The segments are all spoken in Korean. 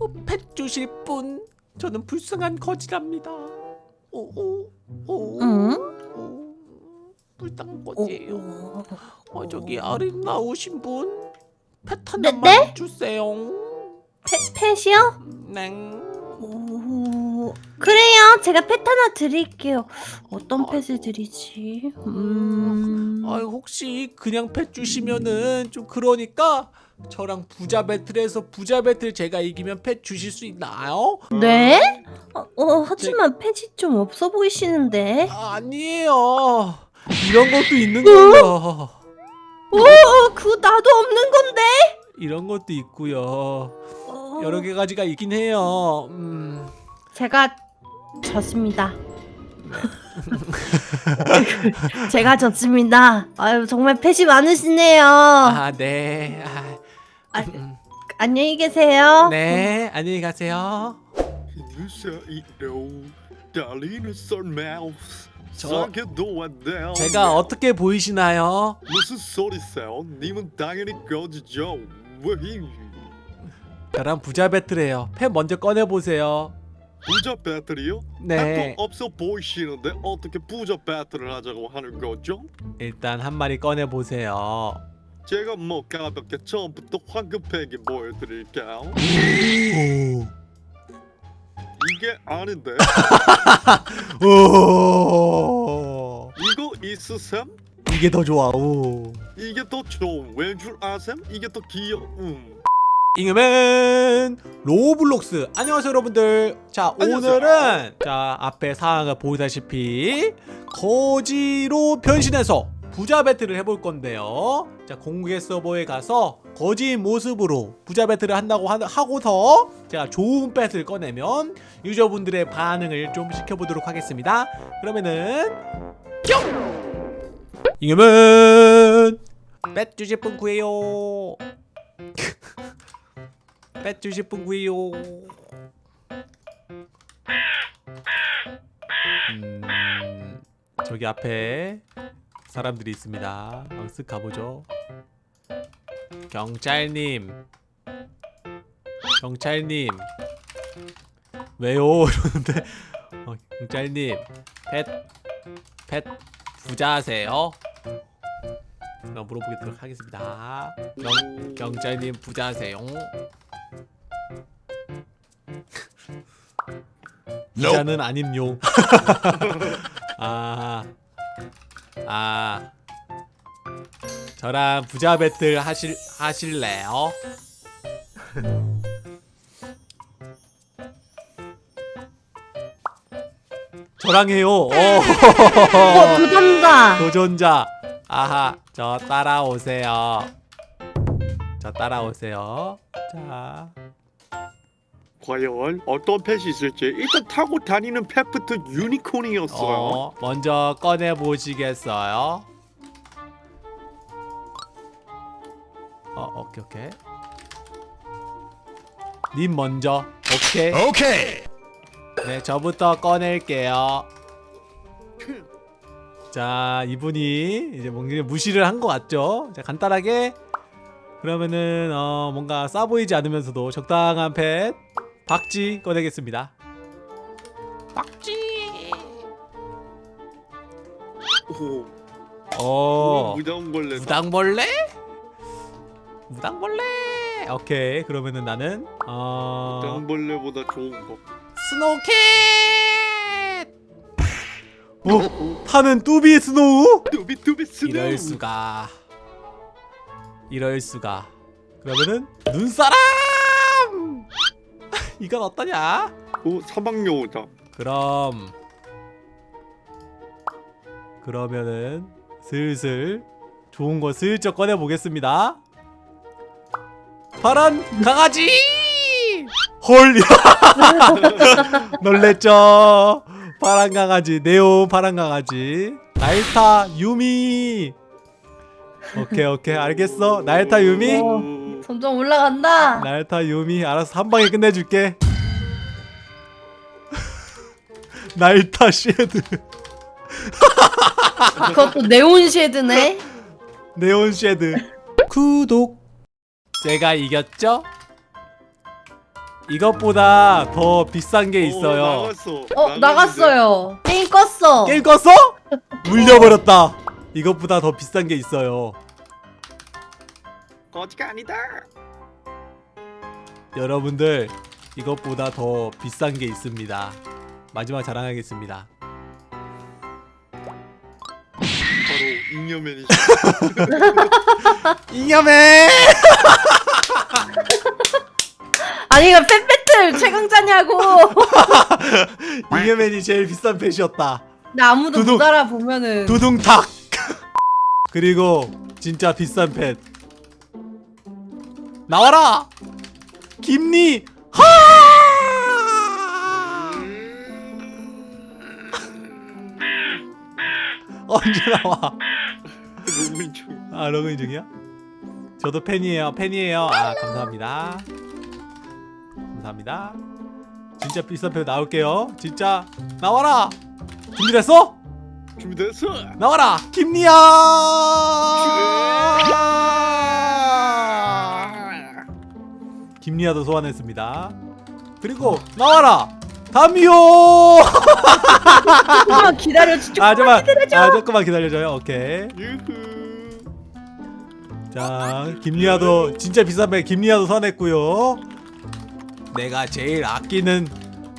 어, 펫 주실 분 저는 불쌍한 거지랍니다. 오오 오. 응? 오, 불쌍한 어, 거지예요. 어, 어, 저기 아름다우신 분, 펫 네, 하나만 네? 주세요. 페, 펫이요? 네. 오, 그래요. 제가 펫 하나 드릴게요. 어떤 아이고. 펫을 드리지? 음. 아 혹시 그냥 펫 주시면은 좀 그러니까 저랑 부자 배틀에서 부자 배틀 제가 이기면 펫 주실 수 있나요? 네? 어, 어, 하지만 펫이 좀 없어 보이시는데. 아, 아니에요. 이런 것도 있는 거예요. 오, 어, 그거 나도 없는 건데. 이런 것도 있고요. 어, 여러 개 가지가 있긴 해요. 음. 제가 졌습니다. 제가 졌습니다. 아유 정말 펫이 많으시네요. 아, 네. 아, 아, 음. 안녕히 계세요. 네, 안녕히 가세요. 저- 제가 어떻게 보이시나요? 무슨 소리세요? 님은 당연히 거지죠 왜 저랑 부자 배틀해요. 펫 먼저 꺼내 보세요. 부자 배틀이요? 네. 또 없어 보이시는데 어떻게 부자 배틀을 하자고 하는 거죠? 일단 한 마리 꺼내 보세요. 제가 뭐 가볍게 처음부터 황금 펭귄 보여드릴게요 이게 아닌데 오. 이거 있으셈? 이게 더 좋아. 오. 이게 더 좋은 왠줄 아셈? 이게 더 귀여움 잉여맨 로블록스 안녕하세요 여러분들 자 안녕하세요. 오늘은 자 앞에 상황을 보다시피 거지로 변신해서 부자 배틀을 해볼 건데요. 자 공개 서버에 가서 거지 모습으로 부자 배틀을 한다고 하, 하고서 제가 좋은 펫을 꺼내면 유저분들의 반응을 좀 지켜보도록 하겠습니다. 그러면은 뿅! 잉여맨 펫 주실 분 구해요. 펫 주실 분 구해요. 음, 저기 앞에 사람들이 있습니다. 한번 쓱 가보죠. 경찰님, 경찰님, 왜요? 이러는데 어, 경찰님, 펫, 펫 부자세요? 그럼 물어보도록 하겠습니다. 경, 경찰님 부자세요? 부자는 아님요. 아, 아, 저랑 부자 배틀 하실 하실래요? 저랑 해요. 오. 어, 도전자. 도전자. 아하, 저 따라오세요. 저 따라오세요. 자, 과연 어떤 펫이 있을지 일단 타고 다니는 펫부터 유니콘이었어요. 어, 먼저 꺼내 보시겠어요? 어, 오케이 오케이. 님 먼저. 오케이. 오케이. 네, 저부터 꺼낼게요. 자, 이분이 이제 뭔가 무시를 한 것 같죠? 자, 간단하게 그러면은 어, 뭔가 싸 보이지 않으면서도 적당한 펫 박쥐 꺼내겠습니다. 박쥐. 오, 어. 무당벌레. 무당벌레? 무당벌레. 오케이. 그러면은 나는 어 무당벌레보다 좋은 거. snow cat. 어? 타는 뚜비 snow? 뚜비 뚜비 snow. 이럴 수가. 이럴 수가. 그러면은 눈사람. 이건 어떠냐? 오, 사막여우다. 그럼 그러면은 슬슬 좋은 거 슬쩍 꺼내 보겠습니다. 파란 강아지. 헐. 놀랬죠. 파란 강아지 네온 파란 강아지 날타 유미. 오케이 오케이 알겠어 날타 유미. 어. 오, 점점 올라간다. 날타 유미 알아서 한 방에 끝내줄게 날타 쉐드 그것도 네온 쉐드네. 네온 쉐드 구독 제가 이겼죠? 이것보다 더 비싼 게 어, 있어요. 나갔어. 어. 나갔어요. 게임 껐어. 게임 껐어? 물려버렸다. 이것보다 더 비싼 게 있어요. 거지가 아니다. 여러분들 이것보다 더 비싼 게 있습니다. 마지막 자랑하겠습니다. 바로 잉여맨이. 잉여맨! 아니 이거 팬배틀 최강자냐고. 잉여맨이 제일 비싼 펫이었다. 나 아무도 두둥. 못 알아보면은. 두둥탁. 그리고 진짜 비싼 펫. 나와라. 김니. 하! 언제 나와? 너무 좀. 아 로그인 중이야? 저도 팬이에요 팬이에요 아 감사합니다 감사합니다 진짜 비싼 팬 나올게요 진짜 나와라 준비됐어? 준비됐어. 나와라 김리야 김리아도 소환했습니다 그리고 나와라 담요 조금만 기다려. 조금만 아 잠깐만 기다려줘. 아 조금만 기다려줘요 오케이 유후. 자 김리아도 진짜 비싼 배 김리아도 선했고요 내가 제일 아끼는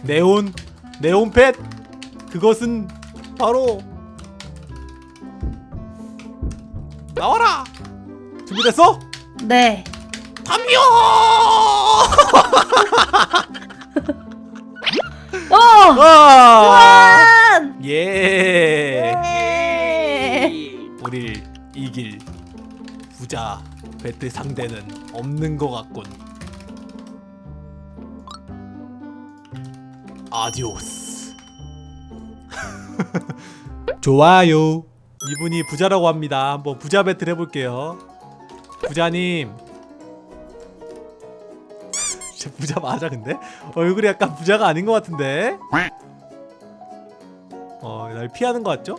네온 네온펫 그것은 바로 나와라 준비됐어? 네. 담요 어. 와! 한! 예 예. 우릴 이길 부자 배트 상대는 없는 것 같군. 아디오스. 좋아요. 이분이 부자라고 합니다. 한번 부자 배틀 해볼게요. 부자님. 진짜 부자 맞아 근데? 얼굴이 약간 부자가 아닌 것 같은데? 어, 날 피하는 것 같죠?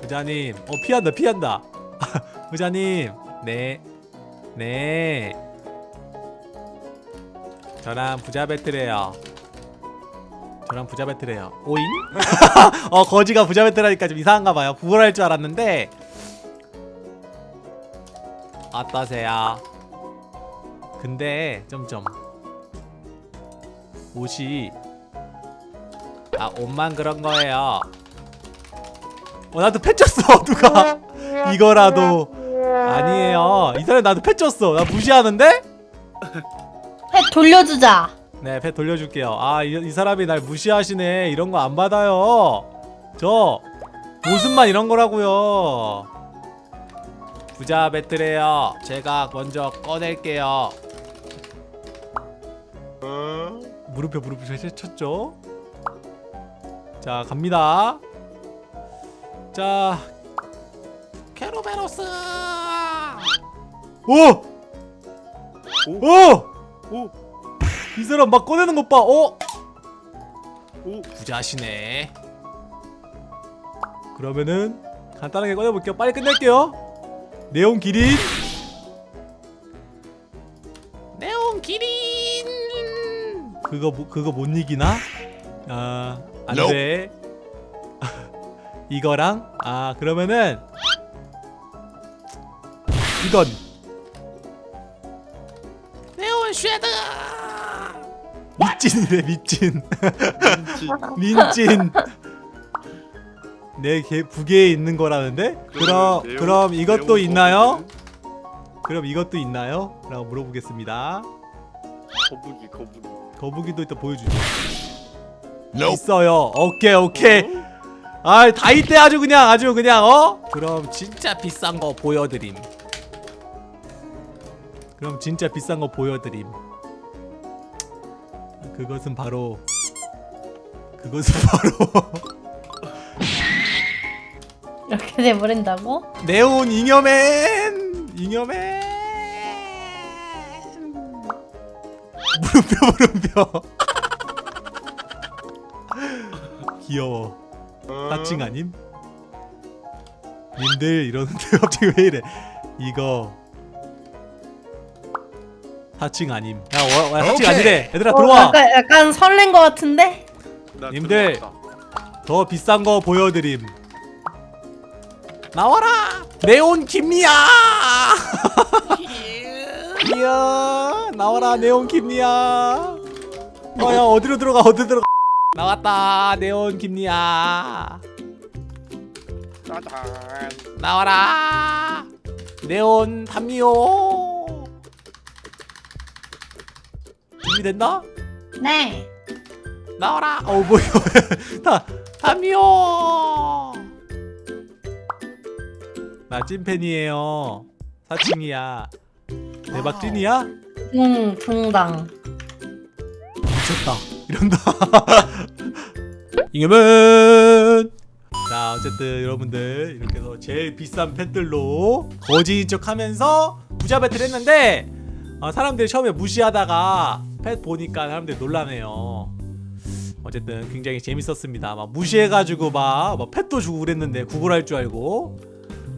부자님, 어 피한다, 피한다. 부자님, 네, 네. 저랑 부자 배틀해요. 저랑 부자 배틀해요. 오잉? 어 거지가 부자 배틀하니까 좀 이상한가 봐요. 부활할 줄 알았는데. 어떠세요? 근데 점점 옷이. 아 옷만 그런 거예요. 어 나도 패 쪘어 누가? 이거라도. 아니에요. 이 사람 나도 패 쪘어. 나 무시하는데? 해 돌려주자. 네패 돌려줄게요. 아이 이 사람이 날 무시하시네. 이런 거 안 받아요. 저 모습만 이런 거라고요. 부자 배틀해요. 제가 먼저 꺼낼게요 무릎에 무릎을 잘 쳤죠 자 갑니다 자 케로베로스 오! 오. 오! 오. 이 사람 막 꺼내는 것 봐. 어? 오. 부자시네. 그러면은 간단하게 꺼내볼게요. 빨리 끝낼게요. 네온 기린. 그거 뭐- 그거 못 이기나? 아 안돼. 이거랑 아 그러면은 이건 네온 쉐드. 미찐. 민지. 민찐 내 개, 부계에 있는 거라는데? 그럼 네온- 그럼 이것도 있나요? 그럼 이것도 있나요? 라고 물어보겠습니다 거북이 거북이. 거북이도 이따 보여주죠. 있어요. 오케이 오케이. 아 다 이 때 아주 그냥 아주 그냥 어? 그럼 진짜 비싼 거 보여드림. 그럼 진짜 비싼 거 보여드림. 그것은 바로 그것은 바로. 이렇게 돼버린다고? 네온 잉여맨! 잉여맨 물음표 물음표 귀여워 하칭 아님? 님들 이러는데 갑자기 왜 이래 이거 4층 아님 야, 와, 와 4층 오케이. 아니래 얘들아 어, 들어와 약간, 약간 설렌 것 같은데? 나 님들. 들어갔다. 더 비싼 거 보여드림 나와라 네온 김리야 이야 나와라 네온 김리야. 어야 어디로 들어가 어디로 들어가. 나왔다 네온 김리야. 짜잔. 나와라. 네온 담요 준비됐나? 네. 나와라. 어 뭐야 다 담요 나 찐팬이에요. 사칭이야. 대박 찐이야? 붕, 붕당. 미쳤다. 이런다. 이겨면 자 어쨌든 여러분들 이렇게 해서 제일 비싼 펫들로 거지인 척 하면서 부자 배틀 했는데 어, 사람들이 처음에 무시하다가 펫 보니까 사람들이 놀라네요. 어쨌든 굉장히 재밌었습니다. 막 무시해가지고 막, 막 펫도 주고 그랬는데 구걸할 줄 알고.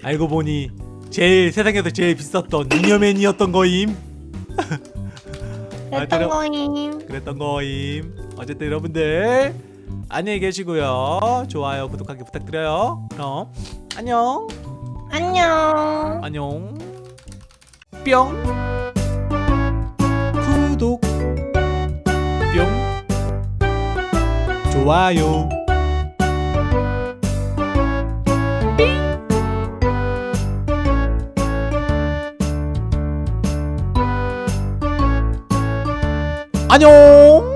알고 보니 제일 세상에서 제일 비쌌던 잉여맨이었던 거임 아, 됐던 들어- 거임. 그랬던 거임. 어쨌든 여러분들 안녕히 계시고요. 좋아요 구독하기 부탁드려요. 그럼 안녕. 안녕. 안녕. 뿅. 구독. 뿅. 좋아요 안녕.